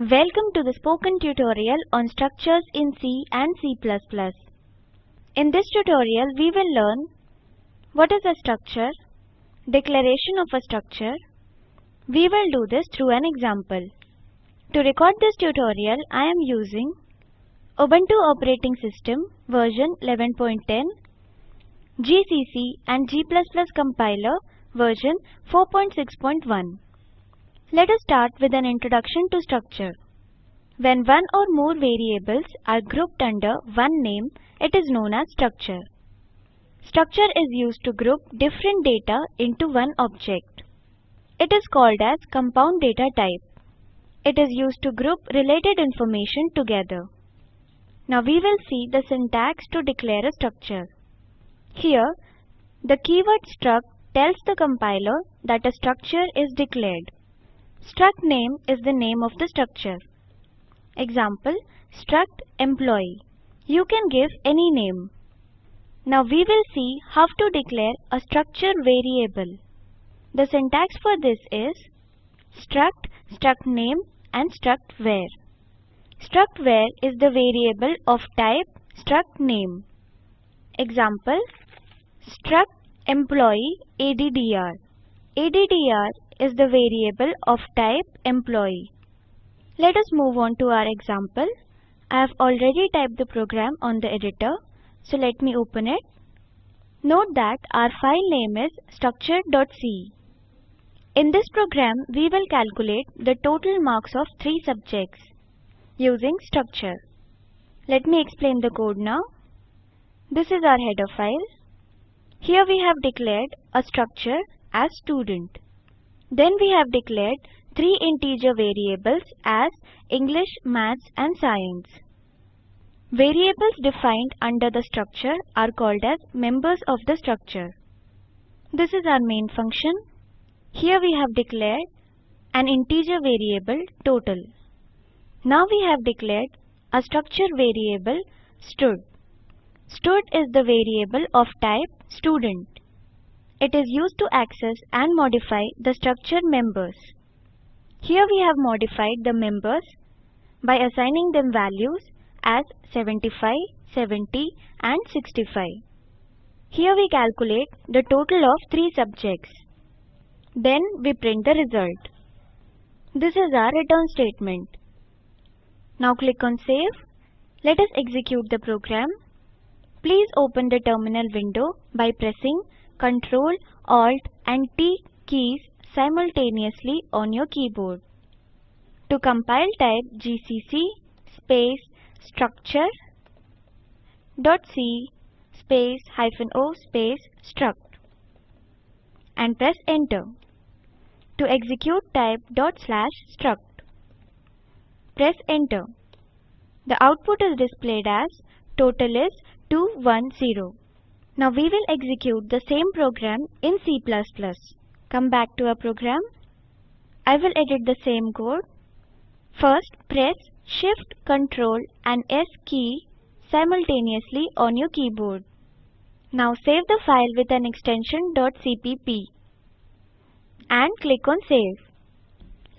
Welcome to the spoken tutorial on structures in C and C++. In this tutorial we will learn what is a structure, declaration of a structure. We will do this through an example. To record this tutorial I am using Ubuntu operating system version 11.10, GCC and G++ compiler version 4.6.1. Let us start with an introduction to structure. When one or more variables are grouped under one name, it is known as structure. Structure is used to group different data into one object. It is called as compound data type. It is used to group related information together. Now we will see the syntax to declare a structure. Here, the keyword struct tells the compiler that a structure is declared. Struct name is the name of the structure. Example, struct employee. You can give any name. Now we will see how to declare a structure variable. The syntax for this is struct, struct name and struct var. Struct var is the variable of type struct name. Example, struct employee ADDR. ADDR is the variable of type employee. Let us move on to our example. I have already typed the program on the editor, so let me open it. Note that our file name is structure.c. In this program, we will calculate the total marks of three subjects using structure. Let me explain the code now. This is our header file. Here we have declared a structure as student. Then we have declared three integer variables as English, Maths and Science. Variables defined under the structure are called as members of the structure. This is our main function. Here we have declared an integer variable total. Now we have declared a structure variable stud. Stud is the variable of type student. It is used to access and modify the structure members. Here we have modified the members by assigning them values as 75, 70 and 65. Here we calculate the total of 3 subjects. Then we print the result. This is our return statement. Now click on save. Let us execute the program. Please open the terminal window by pressing Ctrl, Alt and T keys simultaneously on your keyboard. To compile type gcc space structure dot c space hyphen o space struct and press enter. To execute type dot slash struct. Press enter. The output is displayed as total is 210. Now we will execute the same program in C++. Come back to our program. I will edit the same code. First press Shift, Ctrl and S key simultaneously on your keyboard. Now save the file with an extension .cpp and click on Save.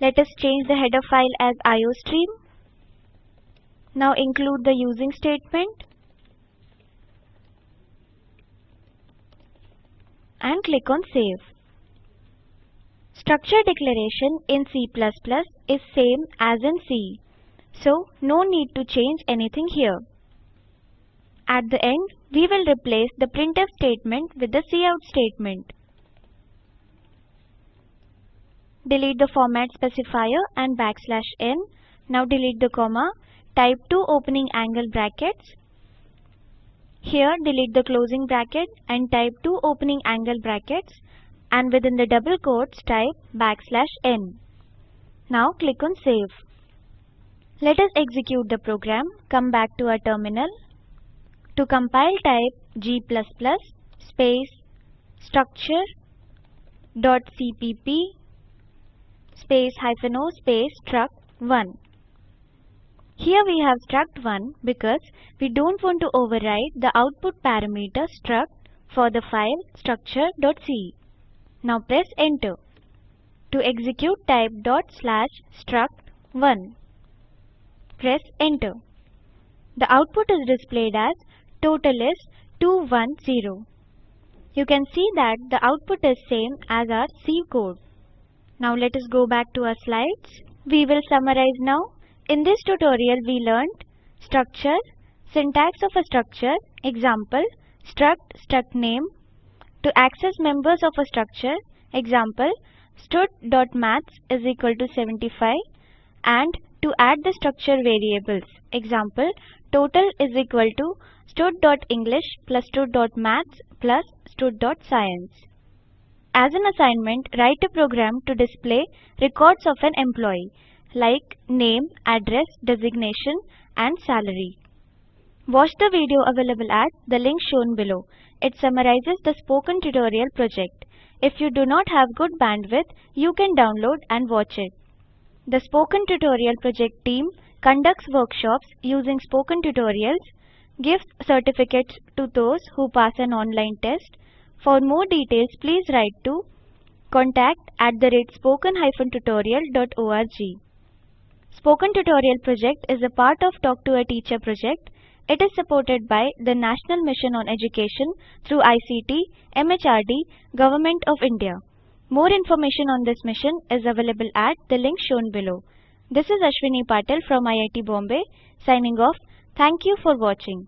Let us change the header file as iostream. Now include the using statement and click on Save. Structure declaration in C++ is same as in C, so no need to change anything here. At the end, we will replace the printf statement with the cout statement. Delete the format specifier and backslash n. Now delete the comma. Type two opening angle brackets here delete the closing bracket and type two opening angle brackets and within the double quotes type backslash n. Now click on save. Let us execute the program. Come back to our terminal. To compile type g++ space structure dot cpp space hyphen o space struct 1. Here we have struct1 because we don't want to override the output parameter struct for the file structure.c. Now press enter. To execute type dot slash struct1. Press enter. The output is displayed as total is 210. You can see that the output is same as our C code. Now let us go back to our slides. We will summarize now. In this tutorial we learned structure, syntax of a structure, example, struct, struct name. To access members of a structure, example, stud.maths is equal to 75 and to add the structure variables, example, total is equal to stud.english plus stud.maths plus stud.science. As an assignment, write a program to display records of an employee like name, address, designation and salary. Watch the video available at the link shown below. It summarizes the spoken tutorial project. If you do not have good bandwidth, you can download and watch it. The Spoken Tutorial project team conducts workshops using spoken tutorials, gives certificates to those who pass an online test. For more details, please write to contact at the rate spoken-tutorial.org. Spoken Tutorial project is a part of Talk to a Teacher project. It is supported by the National Mission on Education through ICT, MHRD, Government of India. More information on this mission is available at the link shown below. This is Ashwini Patel from IIT Bombay signing off. Thank you for watching.